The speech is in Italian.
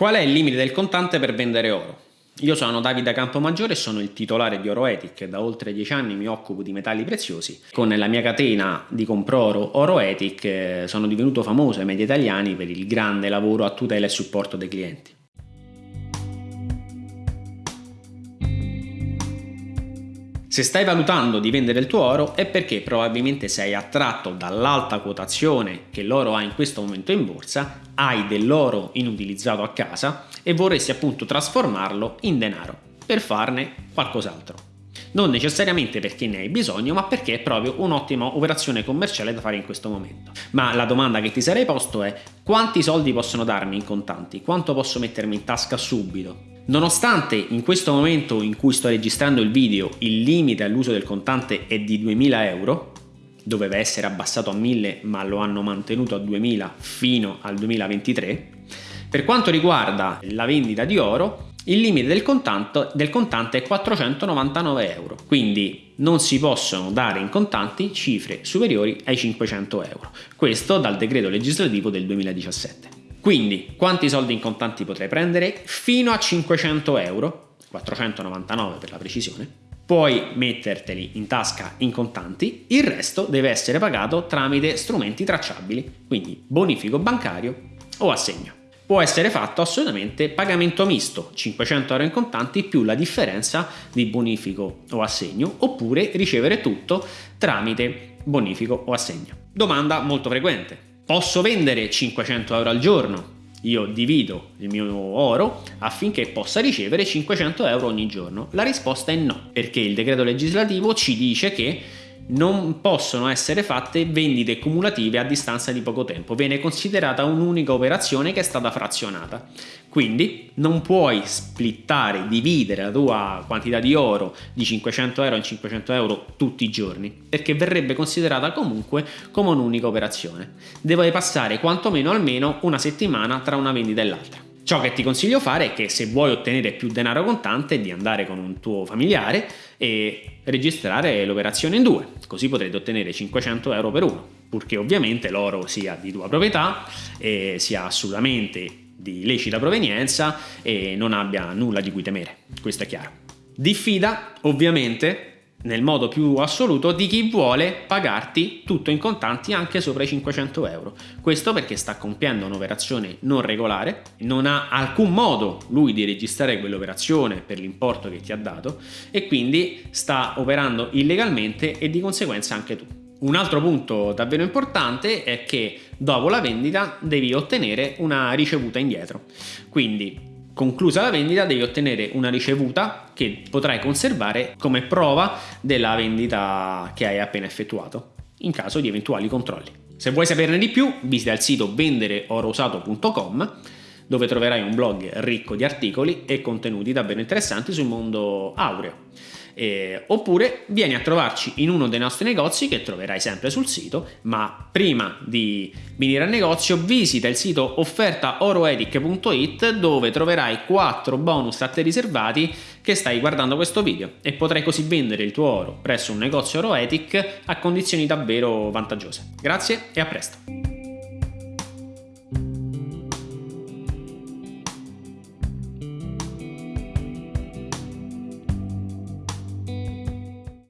Qual è il limite del contante per vendere oro? Io sono Davide Campomaggiore e sono il titolare di Oroetic. Da oltre dieci anni mi occupo di metalli preziosi. Con la mia catena di compro-oro Oroetic eh, sono divenuto famoso ai media italiani per il grande lavoro a tutela e supporto dei clienti. Se stai valutando di vendere il tuo oro è perché probabilmente sei attratto dall'alta quotazione che l'oro ha in questo momento in borsa, hai dell'oro inutilizzato a casa e vorresti appunto trasformarlo in denaro per farne qualcos'altro. Non necessariamente perché ne hai bisogno, ma perché è proprio un'ottima operazione commerciale da fare in questo momento. Ma la domanda che ti sarei posto è quanti soldi possono darmi in contanti? Quanto posso mettermi in tasca subito? Nonostante in questo momento in cui sto registrando il video il limite all'uso del contante è di 2000 euro, doveva essere abbassato a 1000 ma lo hanno mantenuto a 2000 fino al 2023, per quanto riguarda la vendita di oro il limite del contante, del contante è 499 euro, quindi non si possono dare in contanti cifre superiori ai 500 euro, questo dal decreto legislativo del 2017. Quindi quanti soldi in contanti potrai prendere? Fino a 500 euro, 499 per la precisione, puoi metterteli in tasca in contanti, il resto deve essere pagato tramite strumenti tracciabili, quindi bonifico bancario o assegno. Può essere fatto assolutamente pagamento misto, 500 euro in contanti più la differenza di bonifico o assegno, oppure ricevere tutto tramite bonifico o assegno. Domanda molto frequente, Posso vendere 500 euro al giorno? Io divido il mio oro affinché possa ricevere 500 euro ogni giorno? La risposta è no, perché il decreto legislativo ci dice che non possono essere fatte vendite cumulative a distanza di poco tempo, viene considerata un'unica operazione che è stata frazionata. Quindi non puoi splittare, dividere la tua quantità di oro di 500 euro in 500 euro tutti i giorni, perché verrebbe considerata comunque come un'unica operazione. Deve passare quantomeno almeno una settimana tra una vendita e l'altra. Ciò che ti consiglio fare è che se vuoi ottenere più denaro contante di andare con un tuo familiare e registrare l'operazione in due, così potrete ottenere 500 euro per uno, purché ovviamente l'oro sia di tua proprietà e sia assolutamente di lecita provenienza e non abbia nulla di cui temere, questo è chiaro. Diffida ovviamente nel modo più assoluto di chi vuole pagarti tutto in contanti anche sopra i 500 euro. Questo perché sta compiendo un'operazione non regolare, non ha alcun modo lui di registrare quell'operazione per l'importo che ti ha dato e quindi sta operando illegalmente e di conseguenza anche tu. Un altro punto davvero importante è che dopo la vendita devi ottenere una ricevuta indietro. Quindi Conclusa la vendita devi ottenere una ricevuta che potrai conservare come prova della vendita che hai appena effettuato, in caso di eventuali controlli. Se vuoi saperne di più, visita il sito vendereorousato.com dove troverai un blog ricco di articoli e contenuti davvero interessanti sul mondo aureo eh, oppure vieni a trovarci in uno dei nostri negozi che troverai sempre sul sito ma prima di venire al negozio visita il sito offertaoroedic.it dove troverai 4 bonus a te riservati che stai guardando questo video e potrai così vendere il tuo oro presso un negozio Oroetic a condizioni davvero vantaggiose. Grazie e a presto!